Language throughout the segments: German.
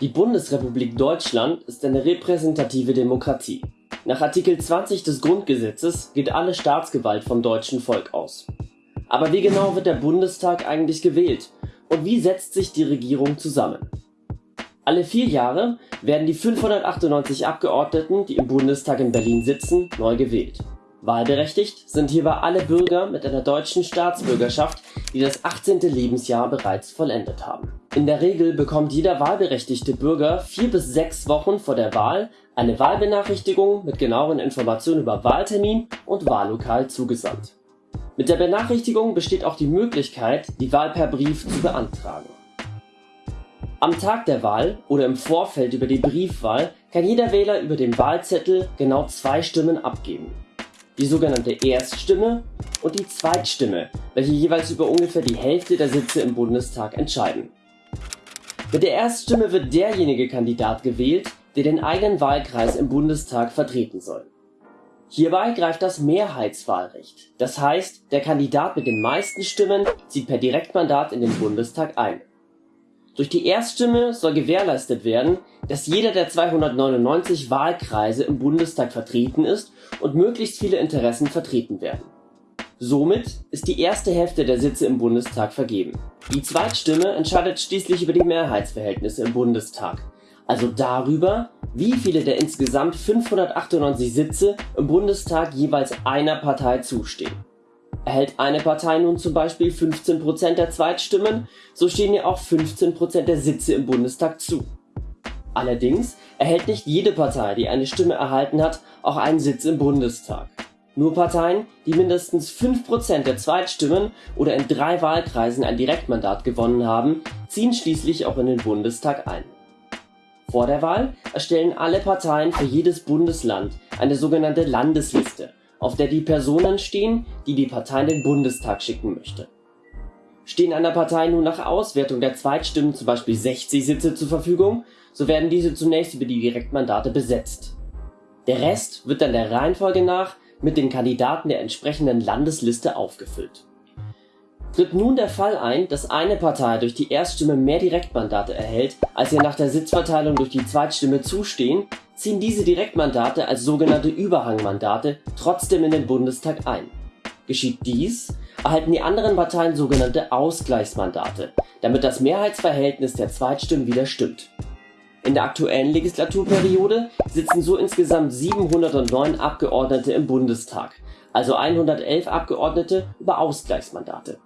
Die Bundesrepublik Deutschland ist eine repräsentative Demokratie. Nach Artikel 20 des Grundgesetzes geht alle Staatsgewalt vom deutschen Volk aus. Aber wie genau wird der Bundestag eigentlich gewählt und wie setzt sich die Regierung zusammen? Alle vier Jahre werden die 598 Abgeordneten, die im Bundestag in Berlin sitzen, neu gewählt. Wahlberechtigt sind hierbei alle Bürger mit einer deutschen Staatsbürgerschaft, die das 18. Lebensjahr bereits vollendet haben. In der Regel bekommt jeder wahlberechtigte Bürger vier bis sechs Wochen vor der Wahl eine Wahlbenachrichtigung mit genaueren Informationen über Wahltermin und Wahllokal zugesandt. Mit der Benachrichtigung besteht auch die Möglichkeit, die Wahl per Brief zu beantragen. Am Tag der Wahl oder im Vorfeld über die Briefwahl kann jeder Wähler über den Wahlzettel genau zwei Stimmen abgeben die sogenannte Erststimme und die Zweitstimme, welche jeweils über ungefähr die Hälfte der Sitze im Bundestag entscheiden. Mit der Erststimme wird derjenige Kandidat gewählt, der den eigenen Wahlkreis im Bundestag vertreten soll. Hierbei greift das Mehrheitswahlrecht, das heißt, der Kandidat mit den meisten Stimmen zieht per Direktmandat in den Bundestag ein durch die Erststimme soll gewährleistet werden, dass jeder der 299 Wahlkreise im Bundestag vertreten ist und möglichst viele Interessen vertreten werden. Somit ist die erste Hälfte der Sitze im Bundestag vergeben. Die Zweitstimme entscheidet schließlich über die Mehrheitsverhältnisse im Bundestag, also darüber, wie viele der insgesamt 598 Sitze im Bundestag jeweils einer Partei zustehen Erhält eine Partei nun zum Beispiel 15% der Zweitstimmen, so stehen ihr auch 15% der Sitze im Bundestag zu. Allerdings erhält nicht jede Partei, die eine Stimme erhalten hat, auch einen Sitz im Bundestag. Nur Parteien, die mindestens 5% der Zweitstimmen oder in drei Wahlkreisen ein Direktmandat gewonnen haben, ziehen schließlich auch in den Bundestag ein. Vor der Wahl erstellen alle Parteien für jedes Bundesland eine sogenannte Landesliste auf der die Personen stehen, die die Partei in den Bundestag schicken möchte. Stehen einer Partei nun nach Auswertung der Zweitstimmen zum Beispiel 60 Sitze zur Verfügung, so werden diese zunächst über die Direktmandate besetzt. Der Rest wird dann der Reihenfolge nach mit den Kandidaten der entsprechenden Landesliste aufgefüllt. Tritt nun der Fall ein, dass eine Partei durch die Erststimme mehr Direktmandate erhält, als ihr nach der Sitzverteilung durch die Zweitstimme zustehen, ziehen diese Direktmandate als sogenannte Überhangmandate trotzdem in den Bundestag ein. Geschieht dies, erhalten die anderen Parteien sogenannte Ausgleichsmandate, damit das Mehrheitsverhältnis der Zweitstimmen wieder stimmt. In der aktuellen Legislaturperiode sitzen so insgesamt 709 Abgeordnete im Bundestag, also 111 Abgeordnete über Ausgleichsmandate.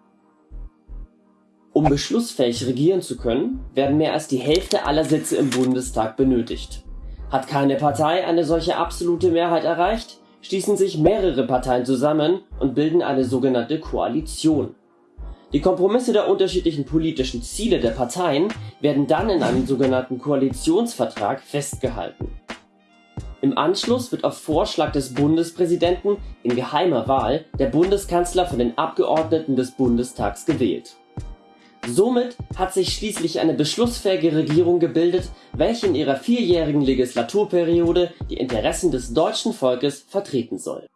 Um beschlussfähig regieren zu können, werden mehr als die Hälfte aller Sitze im Bundestag benötigt hat keine Partei eine solche absolute Mehrheit erreicht, schließen sich mehrere Parteien zusammen und bilden eine sogenannte Koalition. Die Kompromisse der unterschiedlichen politischen Ziele der Parteien werden dann in einem sogenannten Koalitionsvertrag festgehalten. Im Anschluss wird auf Vorschlag des Bundespräsidenten in geheimer Wahl der Bundeskanzler von den Abgeordneten des Bundestags gewählt Somit hat sich schließlich eine beschlussfähige Regierung gebildet, welche in ihrer vierjährigen Legislaturperiode die Interessen des deutschen Volkes vertreten soll